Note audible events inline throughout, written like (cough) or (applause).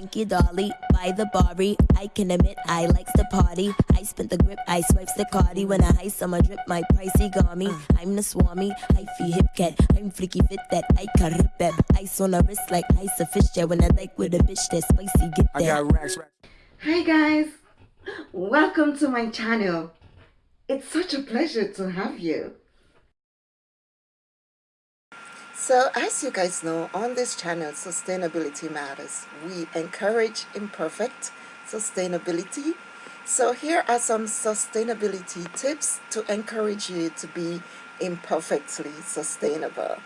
Thank you, Dolly. By the Bari, I can admit I likes to party. I spent the grip, I swipes the cardi. When I ice on my drip, my pricey garmy. Uh. I'm the swami, I feel hip cat. I'm freaky fit that I can rip that. Ice on the wrist like ice a fish jet. When I like with a bitch that spicy, get I that. got racks, racks. Hi guys, welcome to my channel. It's such a pleasure to have you. So as you guys know, on this channel, Sustainability Matters, we encourage imperfect sustainability. So here are some sustainability tips to encourage you to be imperfectly sustainable.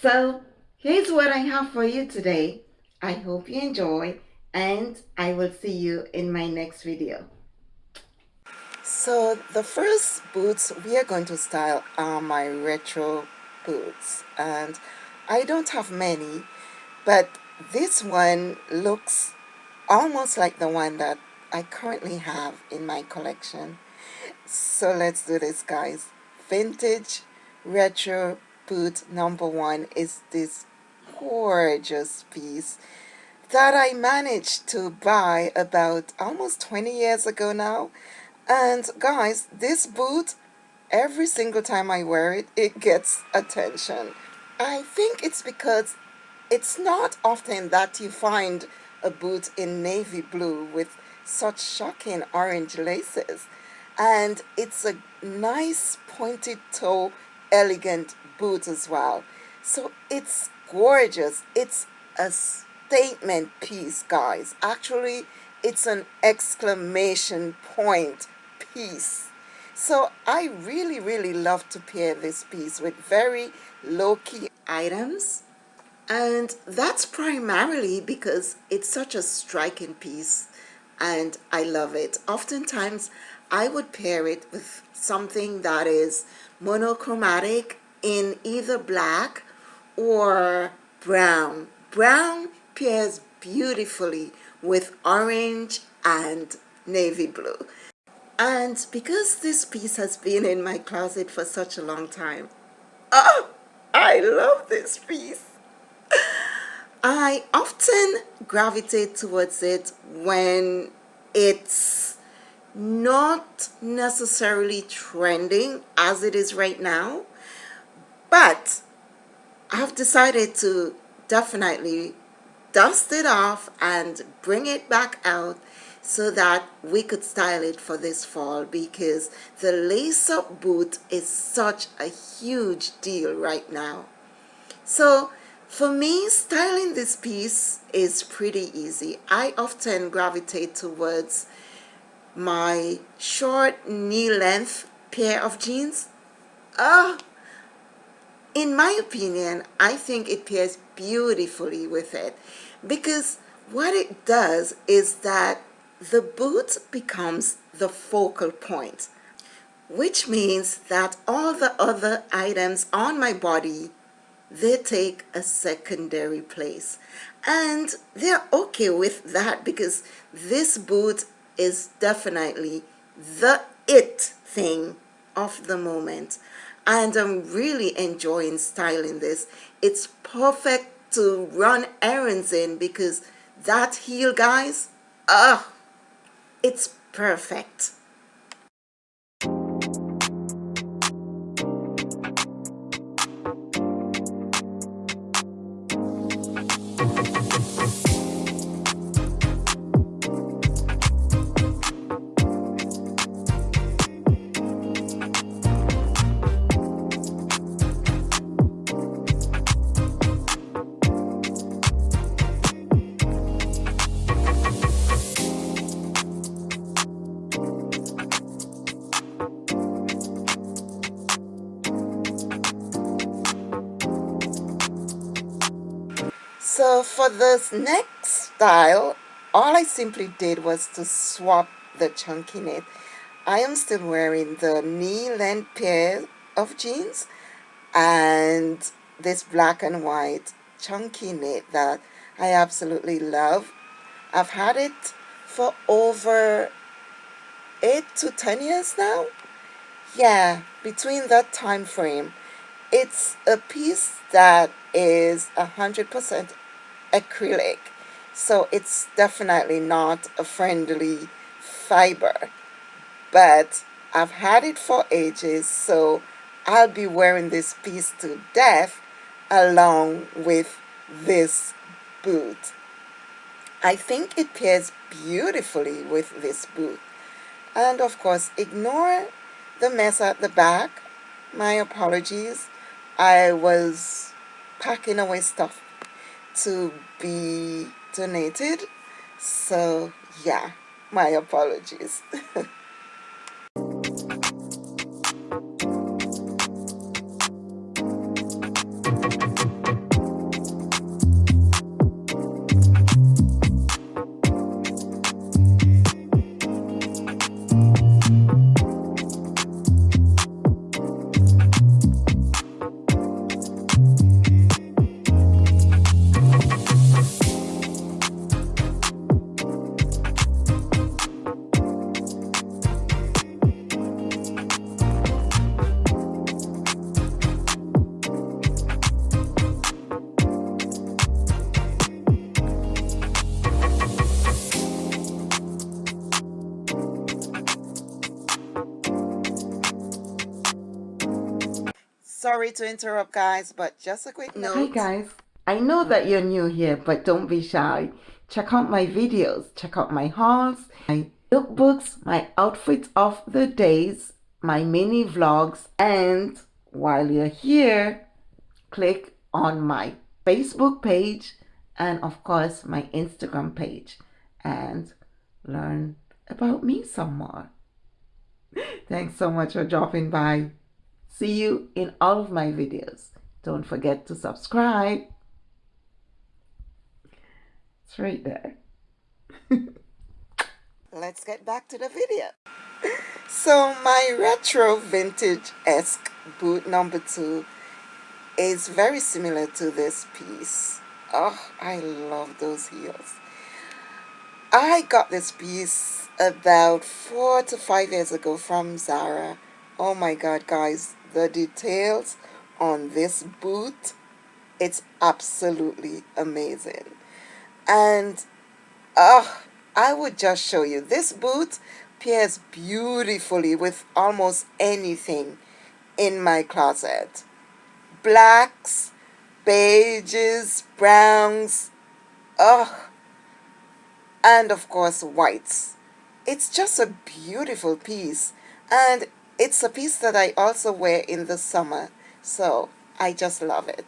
So here's what I have for you today. I hope you enjoy and I will see you in my next video. So the first boots we are going to style are my retro boots and I don't have many but this one looks almost like the one that I currently have in my collection. So let's do this guys. Vintage retro boot number one is this gorgeous piece that I managed to buy about almost 20 years ago now. And guys, this boot, every single time I wear it, it gets attention. I think it's because it's not often that you find a boot in navy blue with such shocking orange laces. And it's a nice pointed toe, elegant boot as well. So it's gorgeous. It's a statement piece, guys. Actually, it's an exclamation point piece. So I really, really love to pair this piece with very low-key items. And that's primarily because it's such a striking piece and I love it. Oftentimes, I would pair it with something that is monochromatic in either black or brown. Brown pairs beautifully with orange and navy blue. And because this piece has been in my closet for such a long time, oh, I love this piece. I often gravitate towards it when it's not necessarily trending as it is right now, but I've decided to definitely dust it off and bring it back out so that we could style it for this fall because the lace-up boot is such a huge deal right now. So for me, styling this piece is pretty easy. I often gravitate towards my short knee length pair of jeans. Ah, in my opinion, I think it pairs beautifully with it because what it does is that the boot becomes the focal point, which means that all the other items on my body, they take a secondary place. And they're okay with that because this boot is definitely the it thing of the moment. And I'm really enjoying styling this. It's perfect to run errands in because that heel, guys, ah, it's perfect. For this next style, all I simply did was to swap the chunky knit. I am still wearing the knee length pair of jeans and this black and white chunky knit that I absolutely love. I've had it for over 8 to 10 years now. Yeah, between that time frame. It's a piece that is 100% acrylic. So it's definitely not a friendly fiber. But I've had it for ages, so I'll be wearing this piece to death along with this boot. I think it pairs beautifully with this boot. And of course, ignore the mess at the back. My apologies. I was packing away stuff to be donated. So yeah, my apologies. (laughs) Sorry to interrupt, guys, but just a quick note. Hi, guys. I know that you're new here, but don't be shy. Check out my videos, check out my hauls, my lookbooks, my outfits of the days, my mini vlogs, and while you're here, click on my Facebook page and, of course, my Instagram page and learn about me some more. (laughs) Thanks so much for dropping by. See you in all of my videos. Don't forget to subscribe. It's right there. (laughs) Let's get back to the video. (laughs) So my retro vintage-esque boot number two is very similar to this piece. Oh, I love those heels. I got this piece about four to five years ago from Zara. Oh my god, guys, the details on this boot. It's absolutely amazing. And uh, I would just show you this boot pairs beautifully with almost anything in my closet. Blacks beiges browns ugh. And of course whites. It's just a beautiful piece. And it's a piece that I also wear in the summer, so I just love it.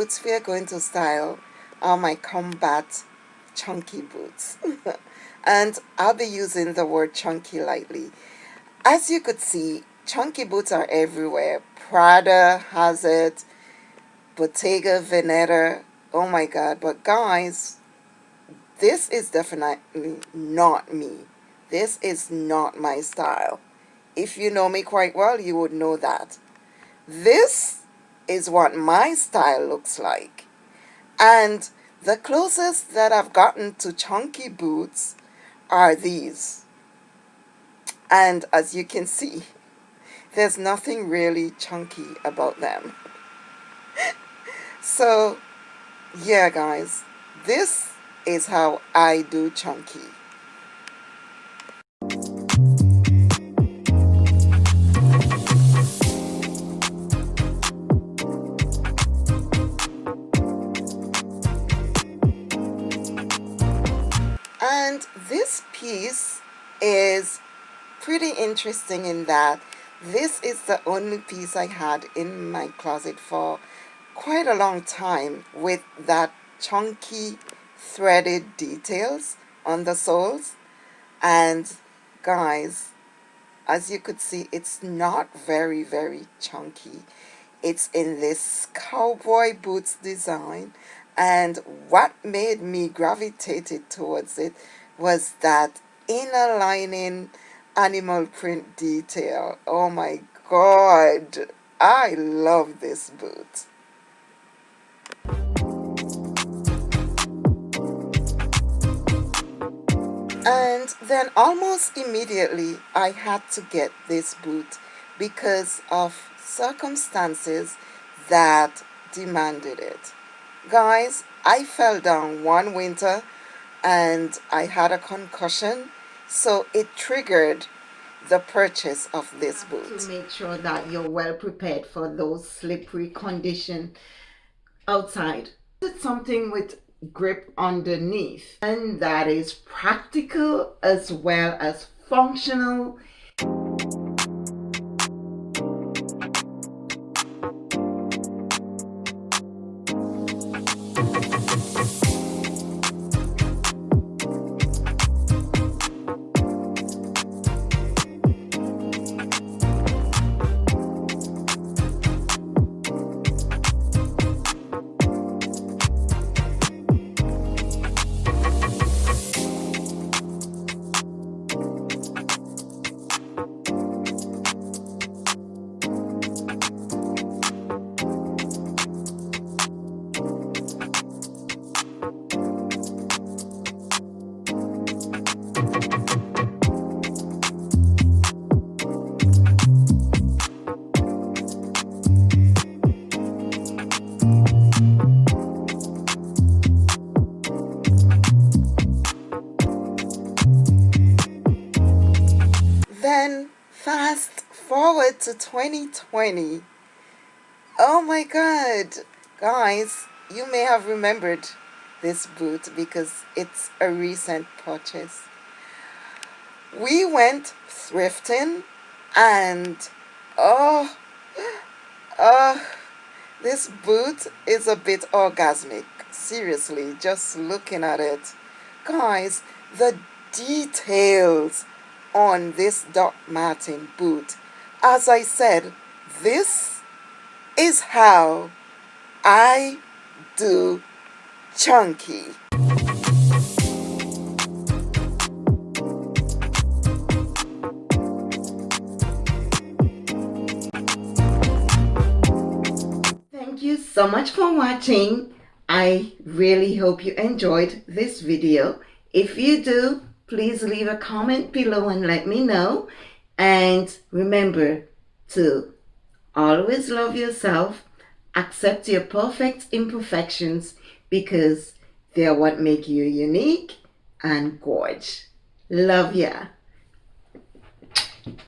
Boots we are going to style are my combat chunky boots. (laughs) and I'll be using the word chunky lightly. As you could see, chunky boots are everywhere. Prada has it, Bottega Veneta, oh my god. But guys, this is definitely not me. This is not my style. If you know me quite well, you would know that. This is what my style looks like. And the closest that I've gotten to chunky boots are these. And as you can see, (laughs) there's nothing really chunky about them. (laughs) so, yeah guys, this is how I do chunky. Piece is pretty interesting in that this is the only piece I had in my closet for quite a long time with that chunky threaded details on the soles and guys as you could see, it's not very, very chunky. It's in this cowboy boots design. And what made me gravitated towards it was that inner lining animal print detail. Oh my God. I love this boot. And then almost immediately I had to get this boot because of circumstances that demanded it. Guys, I fell down one winter and I had a concussion, so it triggered the purchase of this boot. To make sure that you're well prepared for those slippery conditions outside. It's something with grip underneath and that is practical as well as functional fast forward to 2020. Oh my god. Guys, you may have remembered this boot because it's a recent purchase. We went thrifting and oh, oh, this boot is a bit orgasmic. Seriously, just looking at it. Guys, the details on this Doc Martin boot. As I said, this is how I do chunky. Thank you so much for watching. I really hope you enjoyed this video. If you do, please leave a comment below and let me know. And remember to always love yourself, accept your perfect imperfections because they're what make you unique and gorge. Love ya.